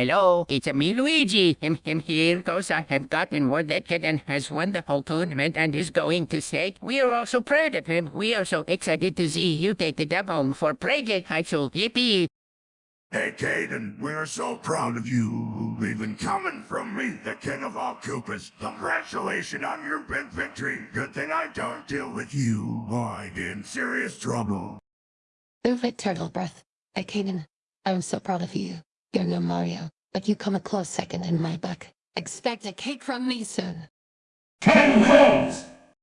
Hello, it's me, Luigi. Him, him here goes. I have gotten word that Kitten has won the whole tournament and is going to state. We are also proud of him. We are so excited to see you take the dub home for Prague High School. Yippee! Hey, Caden, we're so proud of you. Even coming from me, the king of all Koopas. Congratulations on your big victory. Good thing I don't deal with you. I'd in serious trouble. Move it, Turtle Breath. Hey, Kaden, I'm so proud of you. You're no Mario, but you come a close second in my book. Expect a cake from me soon. Ten heads!